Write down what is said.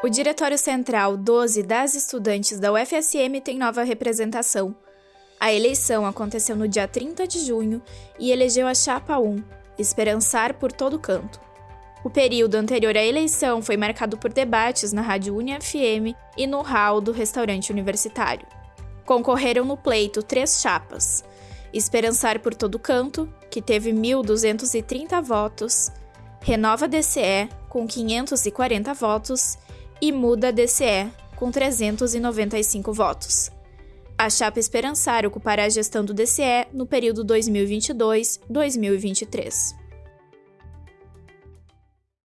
O Diretório Central 12 das estudantes da UFSM tem nova representação. A eleição aconteceu no dia 30 de junho e elegeu a Chapa 1, Esperançar por todo canto. O período anterior à eleição foi marcado por debates na Rádio UniFM e no hall do restaurante universitário. Concorreram no pleito três chapas: Esperançar por todo canto, que teve 1.230 votos, Renova DCE, com 540 votos, e muda a DCE, com 395 votos. A chapa Esperançar ocupará a gestão do DCE no período 2022-2023.